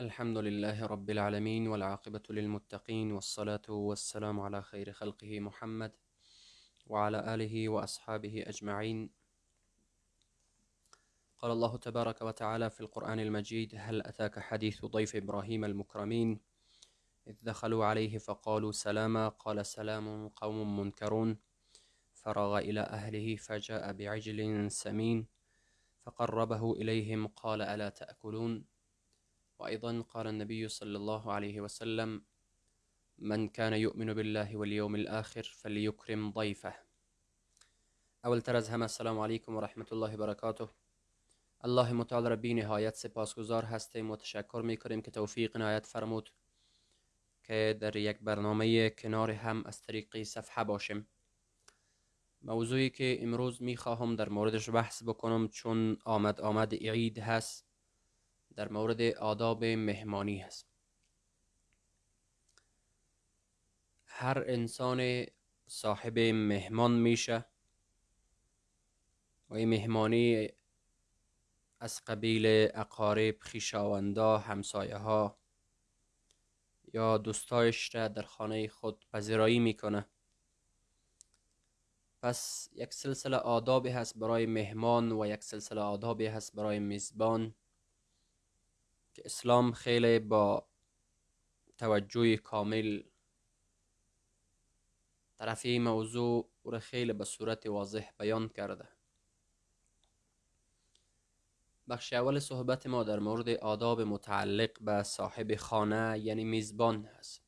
الحمد لله رب العالمين والعاقبة للمتقين والصلاة والسلام على خير خلقه محمد وعلى آله وأصحابه أجمعين. قال الله تبارك وتعالى في القرآن المجيد هل أتاك حديث ضيف إبراهيم المكرمين؟ إذ دخلوا عليه فقالوا سلاما قال سلام قوم منكرون فرغ إلى أهله فجاء بعجل سمين فقربه إليهم قال ألا تأكلون؟ وأيضا قال النبي صلى الله عليه وسلم من كان يؤمن بالله واليوم الآخر فليكرم ضيفه. اول تر از همه السلام علیکم و رحمت الله و برکاته الله متعال را بی نهایت سپاسگزار هستیم و تشکر میکنیم که توفیق نهایت فرمود که در یک برنامه کنار هم از طریق صفحه باشیم. موضوعی که امروز میخواهم در موردش بحث بکنم چون آمد آمد عید هست در مورد آداب مهمانی هست. هر انسان صاحب مهمان میشه و این مهمانی از قبیل اقارب خیشاوندا همسایه ها یا دوستایش را در خانه خود پذیرایی می‌کنه. پس یک سلسله آدابی هست برای مهمان و یک سلسله آدابی هست برای میزبان. که اسلام خیلی با توجه کامل طرف این موضوع را خیلی به صورت واضح بیان کرده. بخش اول صحبت ما در مورد آداب متعلق به صاحب خانه یعنی میزبان هست.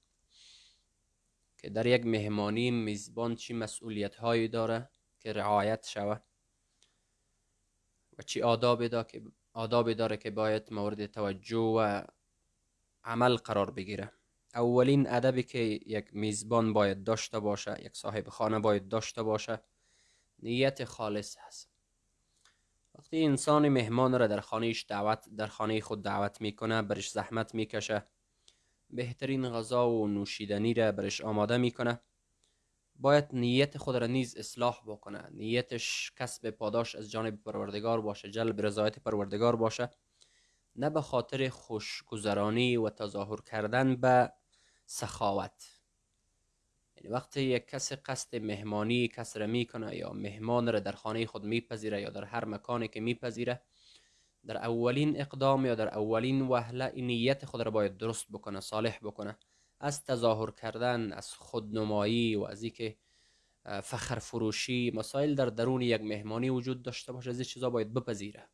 که در یک مهمانی میزبان چی مسئولیت هایی داره که رعایت شود و چی آدابی داره که آدابی داره که باید مورد توجه و عمل قرار بگیره. اولین ادبی که یک میزبان باید داشته باشه یک صاحب خانه باید داشته باشه نیت خالص هست. وقتی انسان مهمان را در خانهش دعوت در خانه خود دعوت می‌کنه برش زحمت می‌کشه بهترین غذا و نوشیدنی را برش آماده می‌کنه. باید نیت خود را نیز اصلاح بکنه. نیتش کسب پاداش از جانب پروردگار باشه جلب رضایت پروردگار باشه. نه به خاطر خوشگذرانی و تظاهر کردن به سخاوت. یعنی وقتی یک کس قصد مهمانی کس را می‌کنه یا مهمان را در خانه خود میپذیره یا در هر مکانی که میپذیره در اولین اقدام یا در اولین وهله نیت خود را باید درست بکنه صالح بکنه. از تظاهر کردن از خودنمایی و از اینکه فخر فروشی مسائل در درون یک مهمانی وجود داشته باشه از این چیزا باید بپذیره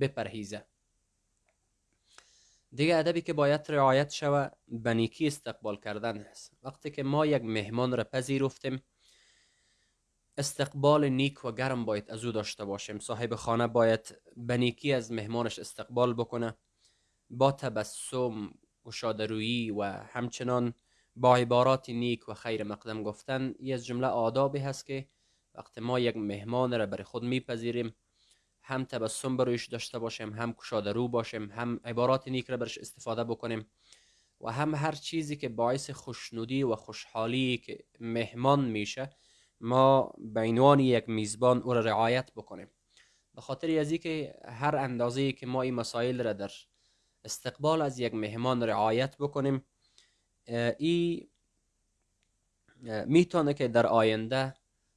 بپرهیزه. دیگه ادبی که باید رعایت شوه بنیکی استقبال کردن هست. وقتی که ما یک مهمان را پذیرفتیم استقبال نیک و گرم باید از او داشته باشیم. صاحب خانه باید بنیکی از مهمانش استقبال بکنه با تبسم گشادرویی و همچنان با عبارات نیک و خیر مقدم گفتن یه از جمله آدابی هست که وقتی ما یک مهمان را برای خود میپذیریم هم تبسم برویش داشته باشیم هم رو باشیم هم عبارات نیک را برش استفاده بکنیم و هم هر چیزی که باعث خوشنودی و خوشحالی که مهمان میشه ما به عنوان یک میزبان او را رعایت بکنیم. به خاطر از که هر اندازه که ما این مسائل را در استقبال از یک مهمان رعایت بکنیم. ای می‌تونه که در آینده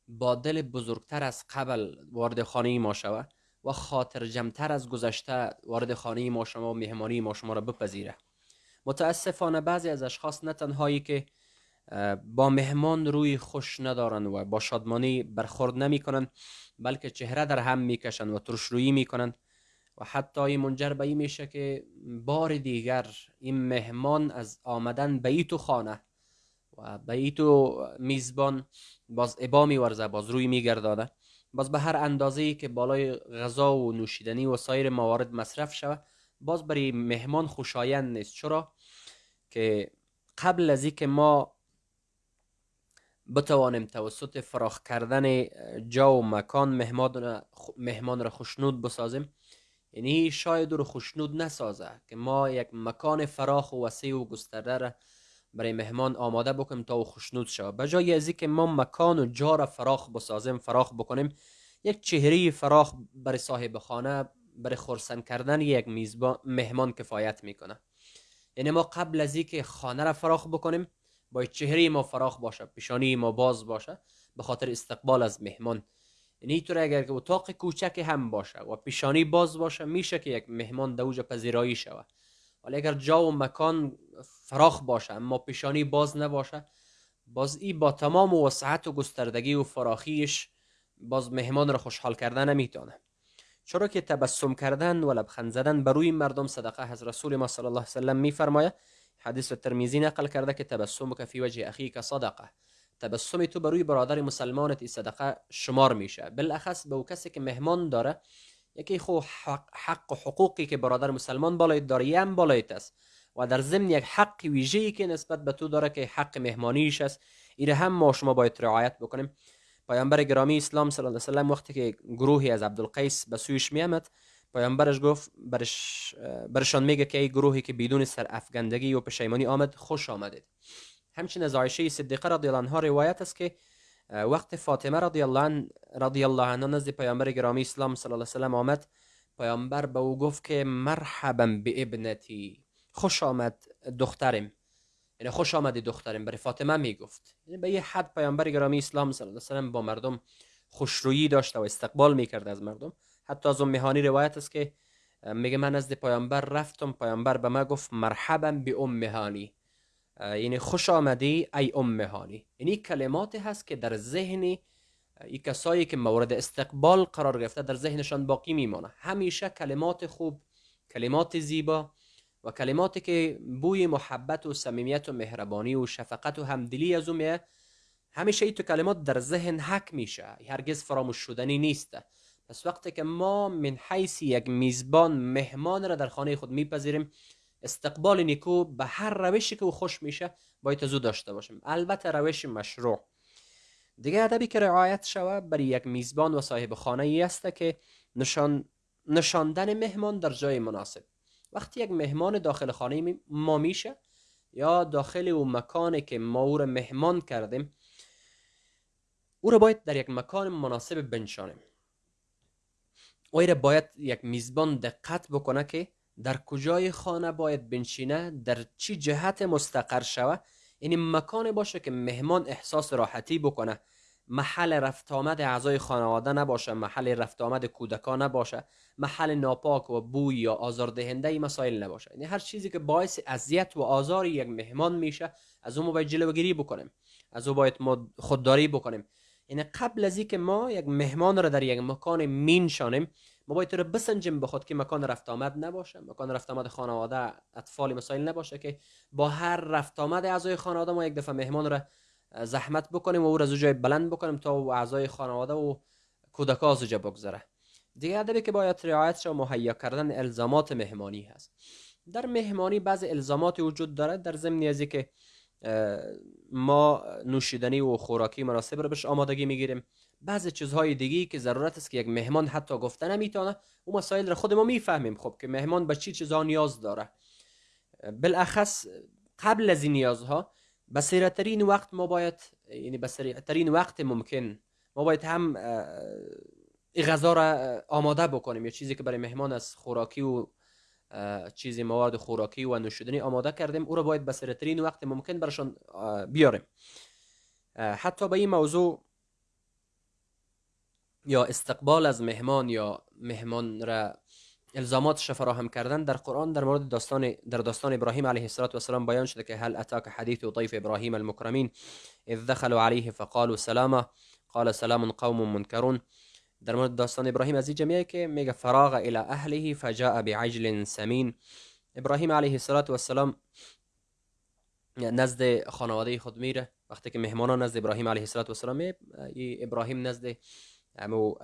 با دل بزرگتر از قبل وارد خانه ما شود و خاطر جمتر از گذشته وارد خانه ما شما و مهمانی ما شما را بپذیره. متاسفانه بعضی از اشخاص نه تنهایی که با مهمان روی خوش ندارن و با شادمانی برخورد نمی‌کنن بلکه چهره در هم می‌کشن و ترشرویی می‌کنن. و حتی این منجر به این میشه که بار دیگر این مهمان از آمدن به تو خانه و به تو میزبان باز ابا میورزه باز روی میگردانه. باز به هر اندازه که بالای غذا و نوشیدنی و سایر موارد مصرف شود باز برای مهمان خوشایند نیست. چرا؟ که قبل از که ما بتوانیم توسط فراخ کردن جا و مکان مهمان را خوشنود بسازیم یعنی شاید رو خوشنود نسازه که ما یک مکان فراخ و وسیع و گسترده را برای مهمان آماده بکنیم تا او خوشنود شود. به جای از که ما مکان و جا را فراخ بسازیم فراخ بکنیم یک چهره فراخ برای صاحب خانه برای خورسن کردن یک میزبان مهمان کفایت می‌کنه. یعنی ما قبل از اینکه خانه را فراخ بکنیم باید چهره ما فراخ باشه پیشانی ما باز باشه به خاطر استقبال از مهمان. یعنی اینطور اگر که اتاق کوچک هم باشه و پیشانی باز باشه میشه که یک مهمان دوجا پذیرایی شود. ولی اگر جا و مکان فراخ باشه اما پیشانی باز نباشه باز ای با تمام وسعت و گستردگی و فراخیش باز مهمان را خوشحال کردن نمی‌تونه. چرا که تبسم کردن و لبخند زدن بر روی مردم صدقه از رسول ما صلی الله علیه و سلم میفرماید؟ حدیث ترمیزی نقل کرده که تبسم که فی وجه اخیک صدقه. تبسم تو بر برادر مسلمانت صدقه شمار میشه. بالاخص به او کسی که مهمان داره یکی خو حق, حق و حقوقی که برادر مسلمان بالایت داره یم بالایت است و در ضمن یک حق ویژه‌ای که نسبت به تو داره که حق مهمانیش است ایره هم ما شما باید رعایت بکنیم. پیامبر گرامی اسلام صلی الله علیه و وقتی که گروهی از عبدالقیس به سویش میامد پیامبرش گفت برش برشان میگه که ای گروهی که بدون سر افگندگی و پشیمانی آمد خوش آمدید. همچنین از عایشه صدیقه رضی الله عنها روایت است که وقت فاطمه رضی الله رضی الله عنها نزد پیامبر گرامی اسلام صلی الله علیه و آمد. پیامبر به او گفت که مرحبا به ابنتی. خوش آمد دخترم. یعنی خوش آمدی دخترم. برای فاطمه می‌گفت. یعنی به یه حد پیامبر گرامی اسلام صلی الله علیه و با مردم خوشرویی داشته و استقبال می‌کرد از مردم. حتی از مهانی روایت است که میگه من نزد پیامبر رفتم. پیامبر به ما گفت مرحبا به ام هانی یعنی خوش آمدی ای ام هانی. یعنی کلمات هست که در ذهن این کسایی که مورد استقبال قرار گرفته در ذهنشان باقی میمانه. همیشه کلمات خوب کلمات زیبا و کلماتی که بوی محبت و صمیمیت و مهربانی و شفقت و همدلی از اون همیشه این تو کلمات در ذهن حک میشه. هرگز فراموش شدنی نیست. پس وقتی که ما من حیث یک میزبان مهمان را در خانه خود میپذیریم استقبال نیکو به هر روشی که او خوش میشه باید زود داشته باشیم البته روش مشروع. دیگه ادبی که رعایت شوه برای یک میزبان و صاحب خانه ای است که نشان نشاندن مهمان در جای مناسب. وقتی یک مهمان داخل خانه ما میشه یا داخل اون مکانی که ما او را مهمان کردیم او را باید در یک مکان مناسب بنشانیم. او را باید یک میزبان دقت بکنه که در کجای خانه باید بنشینه؟ در چی جهت مستقر شوه؟ یعنی مکان باشه که مهمان احساس راحتی بکنه. محل رفت آمد اعضای خانواده نباشه محل رفت آمد کودکان نباشه محل ناپاک و بوی یا آزاردهنده مسائل نباشه. یعنی هر چیزی که باعث اذیت و آزار یک مهمان میشه از اون باید جلوگیری بکنیم. از اون باید خودداری بکنیم. یعنی قبل از اینکه ما یک مهمان را در یک مکان مینشانیم ما باید رو بسنجیم به خود که مکان رفت آمد نباشه. مکان رفت آمد خانواده اطفال مسائل نباشه که با هر رفت آمد اعضای خانواده ما یک دفعه مهمان را زحمت بکنیم و او را از جای بلند بکنیم تا و اعضای خانواده و کودکا از جا بگذره. دیگه ادبی که باید رعایت و مهیا کردن الزامات مهمانی هست. در مهمانی بعض الزامات وجود داره. در ضمن از که ما نوشیدنی و خوراکی مناسب رو بهش آمادگی می‌گیریم. بعض چیزهای دیگه که ضرورت است که یک مهمان حتی گفته نمی‌تونه اون مسائل رو خود ما می‌فهمیم. خب که مهمان به چی چیزها نیاز داره. بالاخص قبل از این نیازها به ترین وقت ما باید یعنی به ترین وقت ممکن ما باید هم غذا را آماده بکنیم. یا چیزی که برای مهمان از خوراکی و چیزی مواد خوراکی و نوشیدنی آماده کردیم او را باید به ترین وقت ممکن برشان بیاریم. حتی به این موضوع یا استقبال از مهمان یا مهمان را الزاماتش فراهم کردن در قرآن در مورد داستان در داستان ابراهیم علیه السلام بیان شده که هل اتاک حدیث ضیف ابراهیم المکرمین اذ دخلوا علیه فقالوا سلاما قال سلام قوم منکرون. در مورد داستان ابراهیم از جمعه که میگه فراغ إلى اهله فجاء بعجل سمین. ابراهیم علیه السلام نزد خانواده خود میره. وقتی که مهمانان نزد ابراهیم علیه السلام ابراهیم نزد امو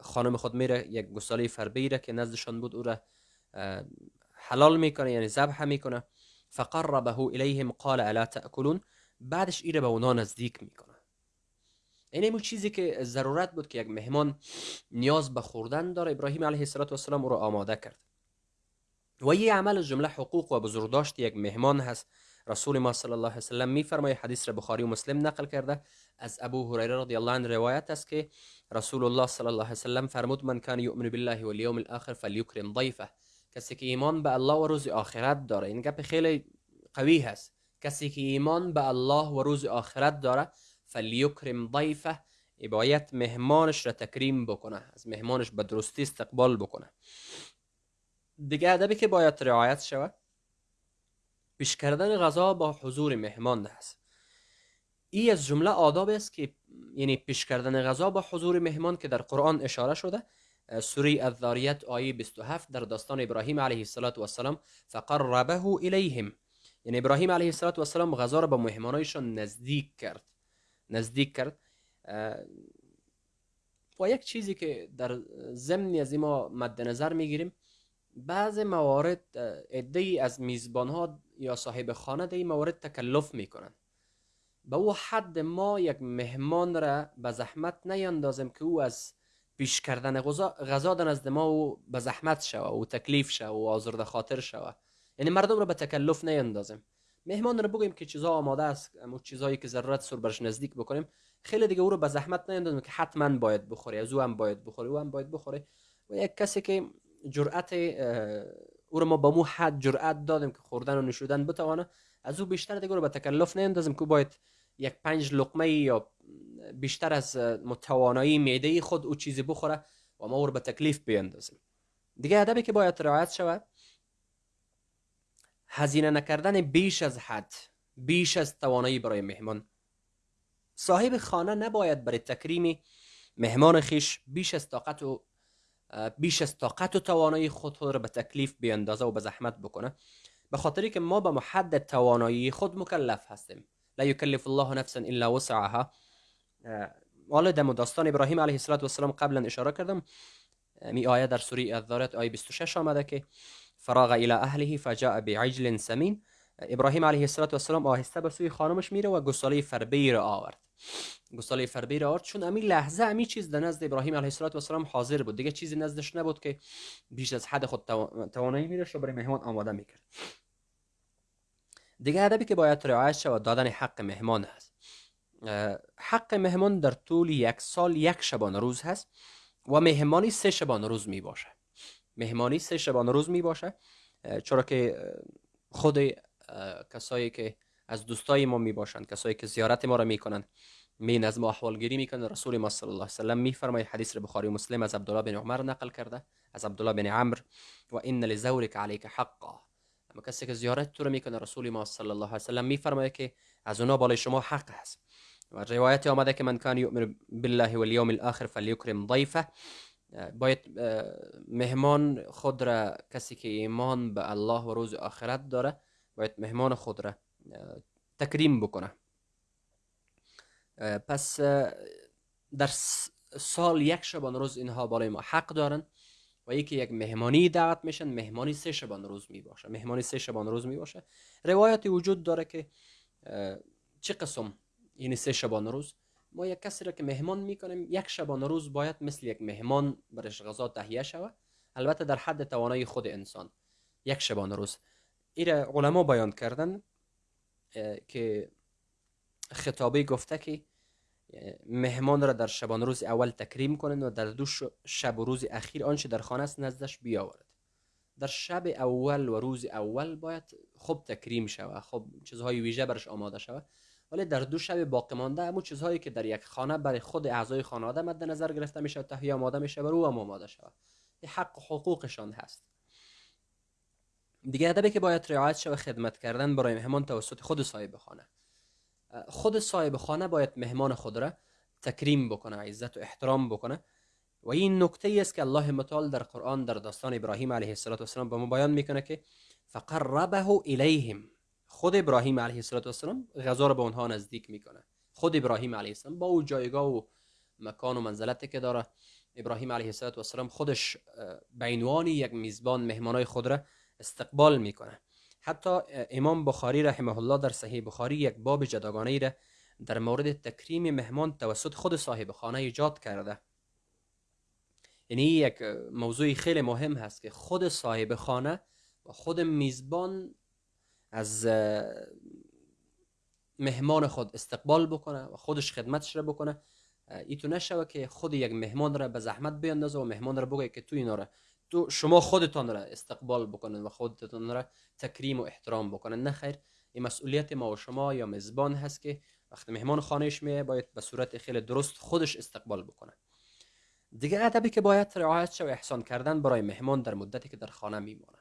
خانم خود میره یک گساله فربیره که نزدشان بود او را حلال می‌کنه یعنی ذبح می‌کنه. فقربه الیهم قال الا تاکلون بعدش ایره به اونا نزدیک می‌کنه. این همون چیزی که ضرورت بود که یک مهمان نیاز به خوردن داره. ابراهیم علیه السلام او را آماده کرد. و یه عمل جمله حقوق و بزرگداشت یک مهمان هست. رسول ما صلی الله علیه و سلم میفرماید حدیث را بخاری و مسلم نقل کرده. از ابو هریره رضی الله عنه روایت است که رسول الله صلی الله علیه و سلم فرمود من کان یؤمن بالله والیوم الاخر فلیکرم ضیفه. کسی که ایمان به الله و روز آخرت داره این گپ خیلی قوی هست. کسی که ایمان به الله و روز آخرت داره فلیکرم ضیفه باید مهمانش را تکریم بکنه از مهمانش به درستی استقبال بکنه. دیگه ادبی که باید رعایت شود؟ پیش کردن غذا با حضور مهمان هست این از جمله آداب است که یعنی پیش کردن غذا با حضور مهمان که در قرآن اشاره شده سوره الذاریت آیه 27 در داستان ابراهیم علیه السلام فقربه الیهم. یعنی ابراهیم علیه السلام غذا را به مهمانایشان نزدیک کرد. نزدیک کرد. و یک چیزی که در ضمن از ما مد نظر می‌گیریم بعض موارد ای از میزبان ها یا صاحب خانه در موارد تکلف می‌کنن. به او حد ما یک مهمان را به زحمت نیندازیم که او از پیش کردن غذا در نزد ما و به زحمت شوه و تکلیف شوه و آزرده خاطر شوه. یعنی مردم را به تکلف نیندازیم مهمان را بگویم که چیزا آماده است اما چیزایی که ضرورت سر برش نزدیک بکنیم خیلی دیگه او رو به زحمت نیندازیم که حتما باید بخوره از او هم باید بخوره او هم باید بخوره. و یک کسی که جرأت او رو ما با مو حد جرأت دادیم که خوردن و نشودن بتوانه. از او بیشتر دیگه رو به تکلف نیندازیم که باید یک پنج لقمه یا بیشتر از متوانایی معده خود او چیزی بخوره و ما او رو به تکلیف بیندازیم. دیگه ادبی که باید رعایت شود هزینه نکردن بیش از حد بیش از توانایی برای مهمان. صاحب خانه نباید برای تکریم مهمان خیش بیش از طاقت و بیش از طاقت و توانایی خود خود را به تکلیف بیاندازه و به زحمت بکنه. به خاطری که ما به محد توانایی خود مکلف هستیم. لا یکلف الله نفسا الا وسعها. حالا در داستان ابراهیم علیه السلام قبلا اشاره کردم. می آیه در سوره الذارات آیه 26 آمده که فراغ الى اهله فجاء بعجل سمین. ابراهیم علیه السلام آهسته به سوی خانمش میره و گساله فربی را آورد. گساله فربی را آورد. چون امی لحظه امی چیز در نزد ابراهیم علیه السلام حاضر بود. دیگه چیزی نزدش نبود که بیش از حد خود توانایی میره و برای مهمان آماده می‌کرد. دیگه ادبی که باید رعایت شود دادن حق مهمان هست حق مهمان در طول یک سال یک شبانه روز هست و مهمانی سه شبانه روز می باشه مهمانی سه شبانه روز می باشه چرا که خود کسایی که از دوستای ما می باشند کسایی که زیارت ما را می از ما احوالگیری می‌کنند. رسول ما صلی الله علیه و سلم میفرماید حدیث بخاری و مسلم از عبدالله بن عمر نقل کرده از عبدالله بن عمر و ان لزورک علیک حقا. اما کسی که زیارت تو رو می‌کنه رسول ما صلی الله علیه و سلم میفرماید که از اونا بالای شما حق هست. و روایت آمده که من کان یؤمن بالله والیوم الاخر فلیکرم ضیفه. باید مهمان خود را کسی که ایمان به الله و روز آخرت داره باید مهمان خود را تکریم بکنه. پس در سال یک شبان روز اینها بالای ما حق دارن و یکی یک مهمانی دعوت میشن مهمانی سه شبان روز می باشه. مهمانی سه شبان روز می باشه. روایتی وجود داره که چه قسم یعنی سه شبان روز؟ ما یک کسی را که مهمان می‌کنیم یک شبانه روز باید مثل یک مهمان برش غذا تهیه شود. البته در حد توانایی خود انسان یک شبانه روز. این علما بیان کردن که خطابه گفته که مهمان را در شبانه روز اول تکریم کنند و در دو شب و روز اخیر آنچه در خانه است نزدش بیاورد. در شب اول و روز اول باید خوب تکریم شود خوب چیزهای ویژه برش آماده شود. ولی در دو شب باقی مانده همون چیزهایی که در یک خانه برای خود اعضای خانواده مد نظر گرفته میشه و تهیه آماده میشه برای او آماده شود. حق و حقوقشان هست. دیگه ادبی که باید رعایت شود خدمت کردن برای مهمان توسط خود صاحب خانه خود صاحب خانه باید مهمان خود را تکریم بکنه عزت و احترام بکنه. و این نکته است که الله متعال در قرآن در داستان ابراهیم علیه السلام به ما بیان می‌کنه که فقربه الیهم. خود ابراهیم علیه السلام غذا رو به اونها نزدیک می‌کنه. خود ابراهیم علیه السلام با او جایگاه و مکان و منزلتی که داره. ابراهیم علیه السلام خودش به عنوان یک میزبان مهمانای خود را استقبال می‌کنه. حتی امام بخاری رحمه الله در صحیح بخاری یک باب جداگانه ای را در مورد تکریم مهمان توسط خود صاحب خانه ایجاد کرده. یعنی یک موضوع خیلی مهم هست که خود صاحب خانه و خود میزبان از مهمان خود استقبال بکنه و خودش خدمتش را بکنه. ای تو نشوه که خود یک مهمان را به زحمت بیندازه و مهمان را بگه که تو اینا را تو شما خودتان را استقبال بکنن و خودتان را تکریم و احترام بکنن. نه خیر این مسئولیت ما و شما یا مزبان هست که وقتی مهمان خانهش میه باید به صورت خیلی درست خودش استقبال بکنه. دیگه ادبی که باید رعایت و احسان کردن برای مهمان در مدتی که در خانه میمانه.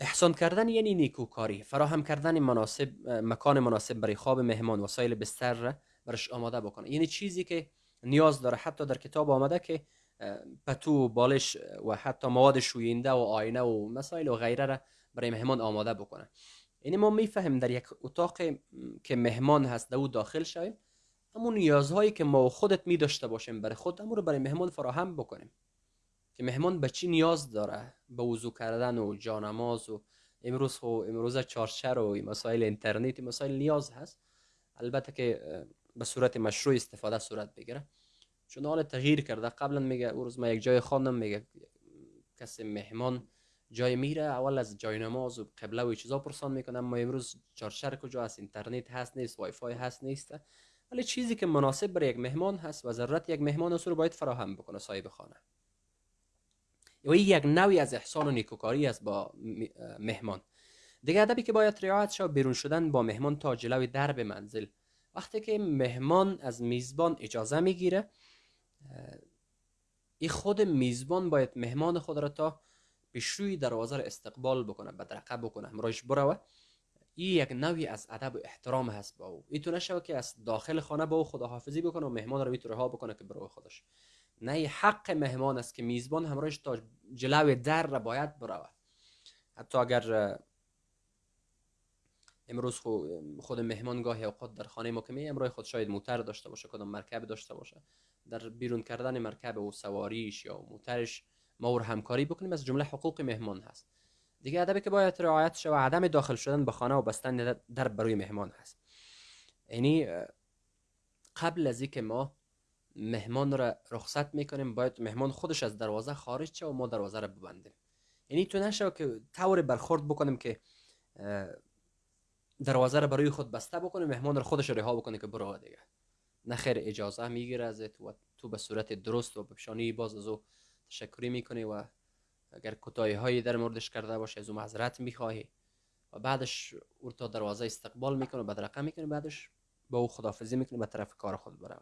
احسان کردن یعنی نیکوکاری. فراهم کردن مناسب مکان مناسب برای خواب مهمان وسایل بستر را برش آماده بکنه. یعنی چیزی که نیاز داره حتی در کتاب آمده که پتو بالش و حتی مواد شوینده و آینه و مسائل و غیره را برای مهمان آماده بکنه یعنی ما می‌فهمیم در یک اتاق که مهمان هست در او داخل شویم همون نیازهایی که ما خودت می داشته باشیم برای خود رو برای مهمان فراهم بکنیم. که مهمان به چی نیاز داره؟ به وضو کردن و جانماز و امروز خو امروز چارچر و مسائل اینترنت مسائل نیاز هست. البته که به صورت مشروع استفاده صورت بگیره. چون حال تغییر کرده؟ قبلا میگه او روز ما یک جای خواندم میگه کسی مهمان جای میره اول از جای نماز و قبله و چیزا پرسان می‌کنه ما امروز چارچر کجا هست؟ اینترنت هست نیست وای فای هست نیست. ولی چیزی که مناسب برای یک مهمان هست و ضرورت یک مهمان رو باید فراهم بکنه صاحب خانه. و یک نوعی از احسان و نیکوکاری است با مهمان. دیگه ادبی که باید رعایت شد بیرون شدن با مهمان تا جلوی درب منزل. وقتی که مهمان از میزبان اجازه می‌گیره این خود میزبان باید مهمان خود را تا پیشروی دروازه را استقبال بکنه بدرقه بکنه. همراهش بروه این یک نوعی از ادب و احترام هست با او. این تو نشوه که از داخل خانه با او خداحافظی بکنه و مهمان رو می‌تونه ها بکنه که برای خودش. نه حق مهمان است که میزبان همراهش تا جلو در را باید بروه حتی اگر امروز خود مهمان گاهی اوقات در خانه ما که می امروز خود شاید موتر داشته باشه کدام مرکب داشته باشه. در بیرون کردن مرکب و سواریش یا موترش ما همکاری بکنیم از جمله حقوق مهمان هست. دیگه ادبی که باید رعایت شود عدم داخل شدن به خانه و بستن در بروی مهمان هست. یعنی قبل از اینکه ما مهمان را رخصت می‌کنیم باید مهمان خودش از دروازه خارج شه و ما دروازه را ببندیم. یعنی تو نشو که طور برخورد بکنیم که دروازه را برای خود بسته بکنیم مهمان را خودش رها بکنه که برو دیگه. نه خیر اجازه می‌گیره ازت و تو به صورت درست و به باز از او تشکری می‌کنی و اگر کتایی هایی در موردش کرده باشه از او معذرت می‌خواهی و بعدش او تا دروازه استقبال می‌کنه و بدرقه می‌کنه بعدش با او خدافزی می‌کنه به طرف کار خود بره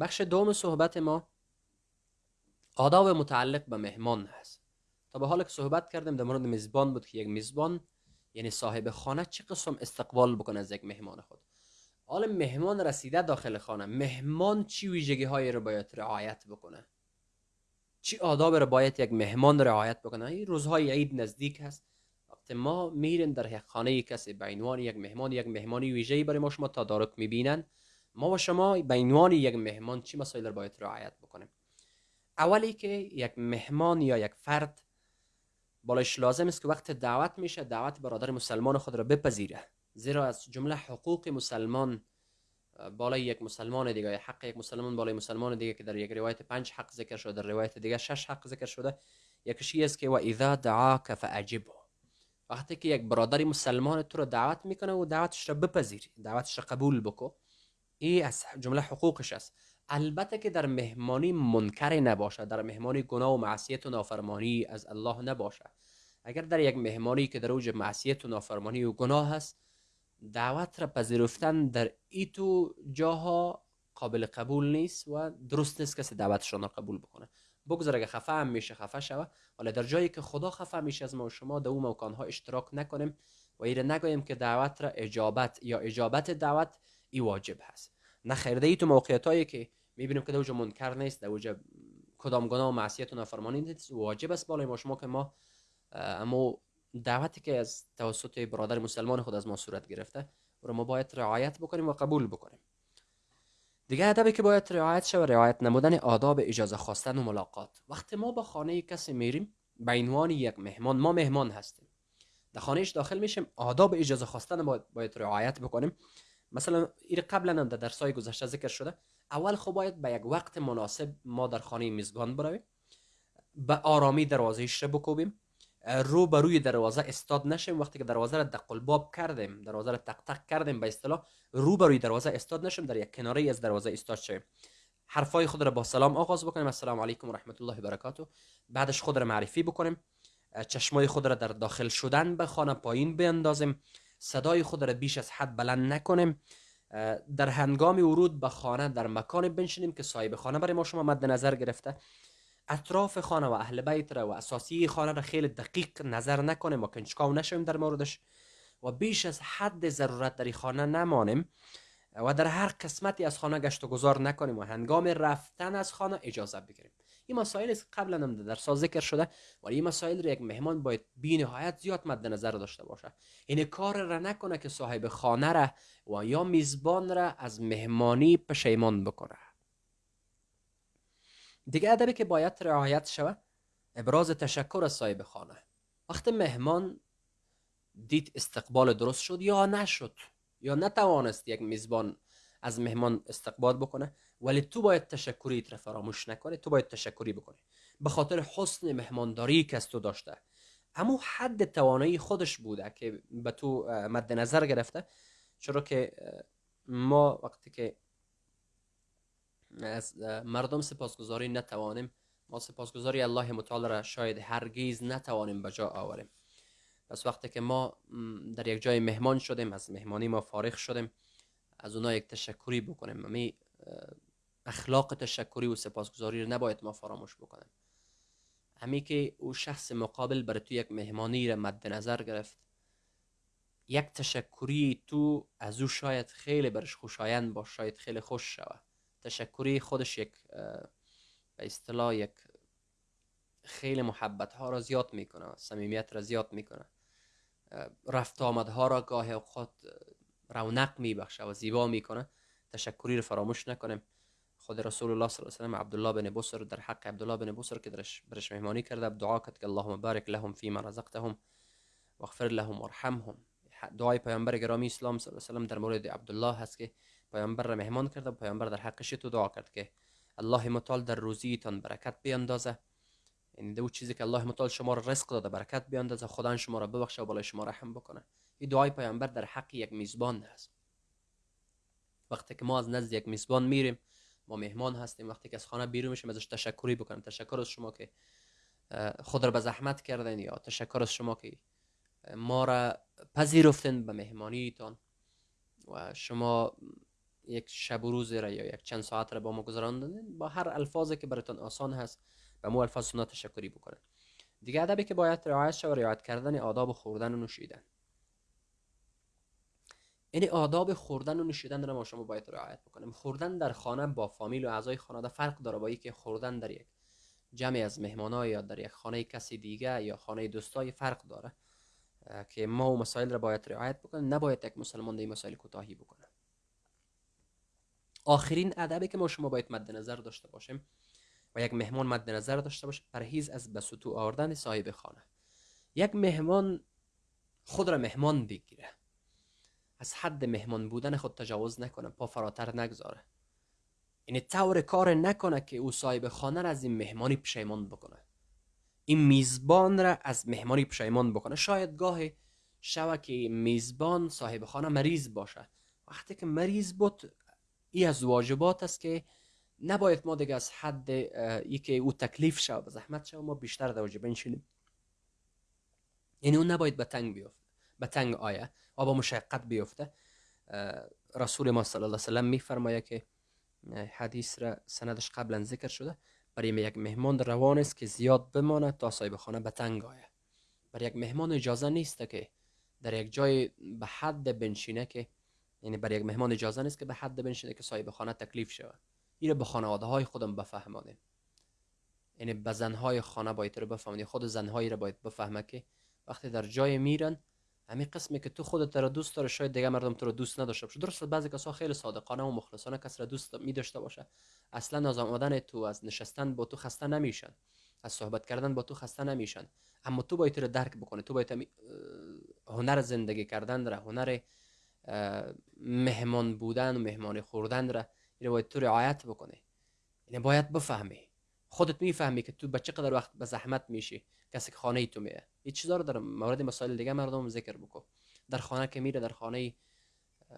بخش دوم صحبت ما آداب متعلق به مهمان هست. تا به حال که صحبت کردیم در مورد میزبان بود که یک میزبان یعنی صاحب خانه چه قسم استقبال بکنه از یک مهمان خود؟ حالا مهمان رسیده داخل خانه مهمان چی ویژگی هایی رو باید رعایت بکنه؟ چی آداب رو باید یک مهمان رعایت بکنه؟ این روزهای عید نزدیک هست. وقتی ما میریم در یک خانه کسی به عنوان یک مهمان یک مهمانی ویژه‌ای برای ما شما تدارک می‌بینن. ما و شما به عنوان یک مهمان چی مسائل رو باید رعایت بکنیم؟ اولی که یک مهمان یا یک فرد بالش لازم است که وقت دعوت میشه دعوت برادر مسلمان خود را بپذیره. زیرا از جمله حقوق مسلمان بالای یک مسلمان دیگه حق یک مسلمان بالای مسلمان دیگه که در یک روایت پنج حق ذکر شده در روایت دیگه شش حق ذکر شده یکیش است که و اذا دعاک فاجبه وقتی که یک برادر مسلمان تو رو دعوت می‌کنه و دعوتش را بپذیر دعوتش را قبول بکو این از جمله حقوقش است. البته که در مهمانی منکر نباشه در مهمانی گناه و معصیت و نافرمانی از الله نباشه. اگر در یک مهمانی که در اوج معصیت و نافرمانی و گناه هست دعوت را پذیرفتن در ایتو جاها قابل قبول نیست و درست نیست کسی دعوتشان را قبول بکنه. بگذار اگه خفه هم میشه خفه شوه. ولی در جایی که خدا خفه میشه از ما و شما در اون ها اشتراک نکنیم و ایره نگویم که دعوت را اجابت یا اجابت دعوت ای واجب هست. نه خیرده ای تو موقعیت هایی که می‌بینیم که دوجا منکر نیست دوجا کدام گناه و معصیت و نافرمانی نیست واجب است بالای ما شما که ما اما دعوتی که از توسط برادر مسلمان خود از ما صورت گرفته ما باید رعایت بکنیم و قبول بکنیم. دیگه ادبی که باید رعایت شود رعایت نمودن آداب اجازه خواستن و ملاقات. وقتی ما به خانه کسی میریم به عنوان یک مهمان ما مهمان هستیم. در خانهش داخل میشیم آداب اجازه خواستن باید, باید رعایت بکنیم. مثلا این قبلا هم در درسای گذشته ذکر شده اول خب باید به یک وقت مناسب ما در خانه میزبان برویم به آرامی دروازهش رو بکوبیم. رو به روی دروازه استاد نشیم. وقتی که دروازه را دقل باب کردیم دروازه را تق تق کردیم به اصطلاح رو به روی دروازه استاد نشیم در یک کناره از دروازه استاد شیم حرفای خود را با سلام آغاز بکنیم. السلام علیکم و رحمت الله و برکاته. بعدش خود را معرفی بکنیم. چشمای خود را در داخل شدن به خانه پایین بیندازیم. صدای خود را بیش از حد بلند نکنیم. در هنگام ورود به خانه در مکان بنشینیم که صاحب خانه برای ما شما مد نظر گرفته. اطراف خانه و اهل بیت را و اساسی خانه را خیلی دقیق نظر نکنیم و کنچکاو نشویم در موردش. و بیش از حد ضرورت در خانه نمانیم و در هر قسمتی از خانه گشت و گذار نکنیم و هنگام رفتن از خانه اجازه بگیریم. این مسائل قبلا هم در سال ذکر شده و این مسائل را یک مهمان باید بی نهایت زیاد مد نظر داشته باشه. این کار را نکنه که صاحب خانه را و یا میزبان را از مهمانی پشیمان بکنه. دیگه ادبی که باید رعایت شود ابراز تشکر از صاحب خانه. وقتی مهمان دید استقبال درست شد یا نشد یا نتوانست یک میزبان از مهمان استقبال بکنه ولی تو باید تشکری را فراموش نکنی تو باید تشکری بکنی. به خاطر حسن مهمانداری که از تو داشته. اما حد توانایی خودش بوده که به تو مد نظر گرفته چرا که ما وقتی که از مردم سپاسگزاری نتوانیم. ما سپاسگزاری الله متعال را شاید هرگیز نتوانیم به جا آوریم. پس وقتی که ما در یک جای مهمان شدیم از مهمانی ما فارغ شدیم از اونا یک تشکری بکنیم. می اخلاق تشکری و سپاسگزاری رو نباید ما فراموش بکنیم. همی که او شخص مقابل برای تو یک مهمانی را مد نظر گرفت یک تشکری تو از او شاید خیلی برش خوشایند باش شاید خیلی خوش شود. تشکری خودش یک به اصطلاح یک خیلی محبت ها را زیاد می‌کنه صمیمیت را زیاد می‌کنه. رفت ها را گاه خود رونق میبخشه و زیبا می‌کنه. تشکری رو فراموش نکنیم. خود رسول الله صلی الله علیه و سلم عبدالله بن بصر در حق عبدالله بن بصر که درش برش مهمانی کرده دعا کرد که اللهم بارک لهم فيما رزقتهم واغفر لهم وارحمهم دعای پیامبر گرامی اسلام صلی الله علیه و سلم در مورد عبدالله هست که پیامبر را مهمان کرده پیامبر در حقش تو دعا کرد که الله متعال در روزیتان برکت بیاندازه. این دو چیزی که الله متعال شما را رزق داده برکت بیاندازه خدا شما را ببخشه و بالای شما رحم بکنه. این دعای پیامبر در حق یک میزبان هست. وقتی که ما از نزد یک میزبان میریم ما مهمان هستیم وقتی که از خانه بیرون میشیم ازش تشکری بکنیم. تشکر از شما که خود را به زحمت کردین یا تشکر از شما که ما را پذیرفتین به مهمانیتان. و شما یک شب و روز را یا یک چند ساعت را با ما گذراندین با هر الفاظی که براتون آسان هست به مو الفاظ سنا تشکری بکنه دیگه ادبی که باید رعایت شود رعایت کردن آداب خوردن و نوشیدن. یعنی آداب خوردن و نوشیدن رو ما شما باید رعایت بکنیم. خوردن در خانه با فامیل و اعضای خانواده فرق داره با که خوردن در یک جمع از مهمانای یا در یک خانه کسی دیگه یا خانه دوستای فرق داره که ما و مسائل را باید رعایت بکنیم. نباید یک مسلمان در مسائل کوتاهی بکنه. آخرین ادبی که ما شما باید مد نظر داشته باشیم و یک مهمان مد نظر داشته باشه پرهیز از بسوتو آوردن صاحب خانه. یک مهمان خود را مهمان بگیره. از حد مهمان بودن خود تجاوز نکنه پا فراتر نگذاره. یعنی طور کار نکنه که او صاحب خانه را از این مهمانی پشیمان بکنه. این میزبان را از مهمانی پشیمان بکنه. شاید گاهی شوه که میزبان صاحب خانه مریض باشه. وقتی که مریض بود ای از واجبات است که نباید ما دیگه از حد که او تکلیف شو و زحمت شو ما بیشتر در واجب بنشینیم. یعنی اون نباید به تنگ بیفته به تنگ آیه و با مشقت بیفته رسول ما صلی الله علیه وسلم میفرماید که حدیث را سندش قبلا ذکر شده. برای یک مهمان روان است که زیاد بمانه تا صاحب خانه به تنگ آید. برای یک مهمان اجازه نیست که در یک جای به حد بنشینه که یعنی برای یک مهمان اجازه نیست که به حد بنشینه که صاحب خانه تکلیف شود. این به خانواده های خودم بفهمانیم یعنی به زنهای خانه باید رو بفهمانی خود زنهایی رو باید بفهمه که وقتی در جای میرن همین قسمی که تو خودت رو دوست داره شاید دیگه مردم تو رو دوست نداشته باشه. درست بعضی کسا خیلی صادقانه و مخلصانه کس را دوست می داشته باشه. اصلا از آمدن تو از نشستن با تو خسته نمیشن. از صحبت کردن با تو خسته نمیشن. اما تو باید رو درک بکنی. تو باید هنر زندگی کردن را هنر مهمان بودن و مهمان خوردن را اینو باید تو رعایت بکنی اینو باید بفهمی. خودت می‌فهمی که تو به چقدر وقت به زحمت میشی. کسی که خانه ای تو میه این چیزا رو در مورد مسائل دیگه مردم ذکر بکن. در خانه که میره در خانه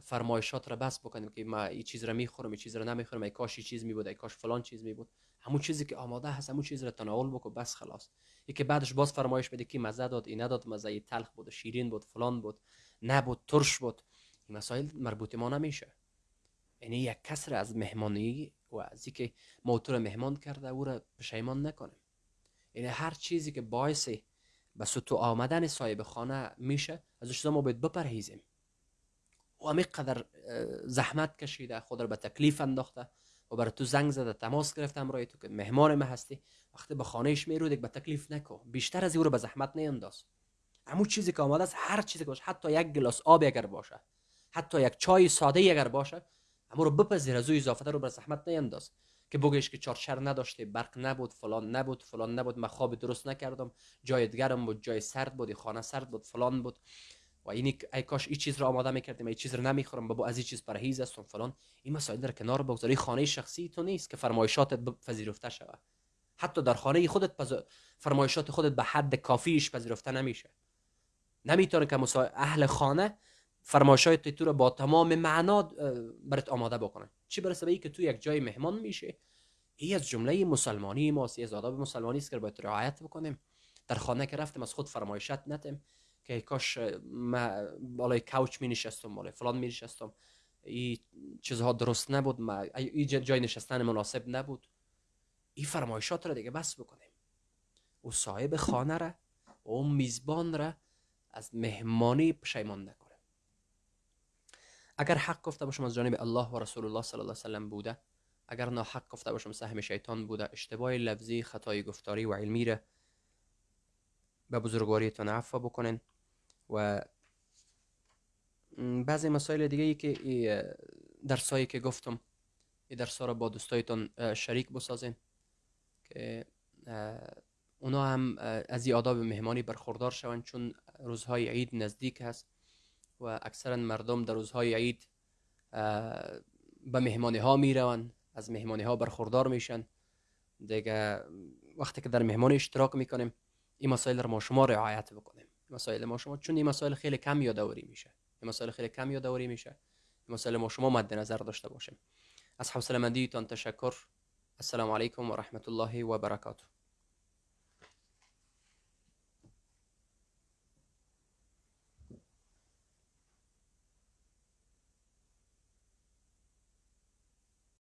فرمایشات را بس بکنیم که ما این چیز را می‌خورم این چیز را نمی‌خورم ای کاش چیز می بود ای کاش فلان چیز می بود همون چیزی که آماده هست همون چیز را تناول بکن بس خلاص. یکی بعدش باز فرمایش بده که مزه داد این نداد مزه تلخ بود شیرین بود فلان بود نبود ترش بود. مسائل مربوط ما نمیشه. یعنی یک کس را از مهمانی و از اینکه ما مهمان کرده او را پشیمان نکنیم. یعنی هر چیزی که باعث به سطو آمدن صاحب خانه میشه از ما باید بپرهیزیم. و همی قدر زحمت کشیده خود را به تکلیف انداخته و برای تو زنگ زده تماس گرفته امرای تو که مهمان ما هستی. وقتی به خانهش میرو به تکلیف نکو بیشتر از او رو به زحمت نینداز. همون چیزی که آماده است هر چیزی که باشه حتی یک گلاس آب اگر باشه. حتی یک چای ساده اگر باشه همون رو بپذیر از او اضافه رو به زحمت نینداز که بگیش که چارچر نداشته برق نبود فلان نبود فلان نبود من خواب درست نکردم جای دیگرم بود جای سرد بود خانه سرد بود فلان بود. و اینی ای کاش این چیز رو آماده می‌کردیم این چیز رو نمی‌خورم بابا از این چیز پرهیز هستم فلان. این مسائل در کنار بگذاری خانه شخصی تو نیست که فرمایشاتت پذیرفته شود. حتی در خانه خودت پز... فرمایشات خودت به حد کافیش پذیرفته نمیشه. نمی‌تونه که مسا... اهل خانه فرمایشات تو رو با تمام معنا برات آماده بکنن. چی برسه به که تو یک جای مهمان میشه این از جمله مسلمانی ماست از آداب مسلمانی است که باید رعایت بکنیم. در خانه که رفتیم از خود فرمایشات نتیم که کاش ما بالای کوچ می نشستم بالای فلان می نشستم. این چیزها درست نبود ما این جای نشستن مناسب نبود. این فرمایشات را دیگه بس بکنیم. او صاحب خانه را و اون میزبان را از مهمانی پشیمان نکنه اگر حق گفته باشم از جانب الله و رسول الله صلی الله علیه وسلم بوده اگر ناحق گفته باشم سهم شیطان بوده اشتباه لفظی خطای گفتاری و علمی را به بزرگواریتان عفو بکنین و بعضی مسائل دیگه ای که درسایی که گفتم این درس را با دوستایتان شریک بسازین که اونا هم از این آداب مهمانی برخوردار شوند چون روزهای عید نزدیک هست. و اکثرا مردم در روزهای عید به مهمانی ها می روند از مهمانی ها برخوردار میشن. دیگه وقتی که در مهمانی اشتراک می‌کنیم این مسائل را ما شما رعایت بکنیم. مسائل ما شما چون این مسائل خیلی کم یادآوری میشه. این مسائل خیلی کم یادآوری میشه. این مسائل ما شما مد نظر داشته باشیم. از حوصله مندیتان تشکر. السلام علیکم و رحمت الله و برکاته.